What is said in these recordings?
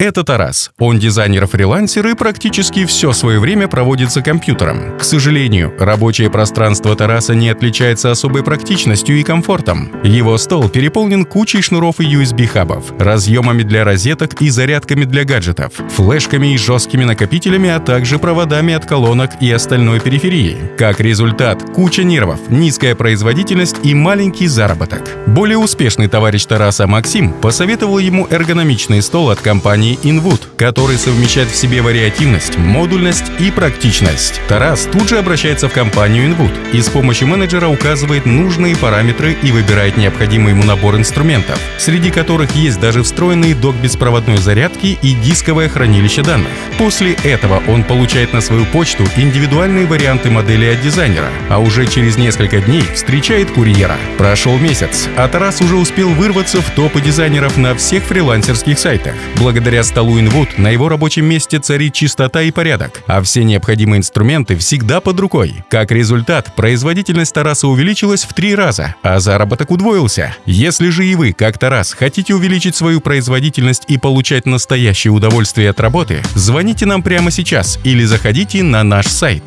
Это Тарас. Он дизайнер-фрилансер и практически все свое время проводит за компьютером. К сожалению, рабочее пространство Тараса не отличается особой практичностью и комфортом. Его стол переполнен кучей шнуров и USB-хабов, разъемами для розеток и зарядками для гаджетов, флешками и жесткими накопителями, а также проводами от колонок и остальной периферии. Как результат, куча нервов, низкая производительность и маленький заработок. Более успешный товарищ Тараса Максим посоветовал ему эргономичный стол от компании компании Inwood, который совмещает в себе вариативность, модульность и практичность. Тарас тут же обращается в компанию Inwood и с помощью менеджера указывает нужные параметры и выбирает необходимый ему набор инструментов, среди которых есть даже встроенный док беспроводной зарядки и дисковое хранилище данных. После этого он получает на свою почту индивидуальные варианты модели от дизайнера, а уже через несколько дней встречает курьера. Прошел месяц, а Тарас уже успел вырваться в топы дизайнеров на всех фрилансерских сайтах. Благодаря Столу Inwood на его рабочем месте царит чистота и порядок, а все необходимые инструменты всегда под рукой. Как результат, производительность Тараса увеличилась в три раза, а заработок удвоился. Если же и вы, как Тарас, хотите увеличить свою производительность и получать настоящее удовольствие от работы, звоните нам прямо сейчас или заходите на наш сайт.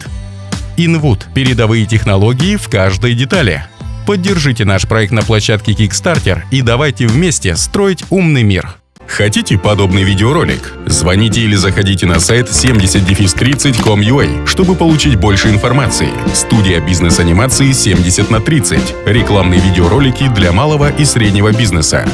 Inwood – передовые технологии в каждой детали. Поддержите наш проект на площадке Kickstarter и давайте вместе строить умный мир. Хотите подобный видеоролик? Звоните или заходите на сайт 70-30.com.ua, чтобы получить больше информации. Студия бизнес-анимации 70 на 30. Рекламные видеоролики для малого и среднего бизнеса.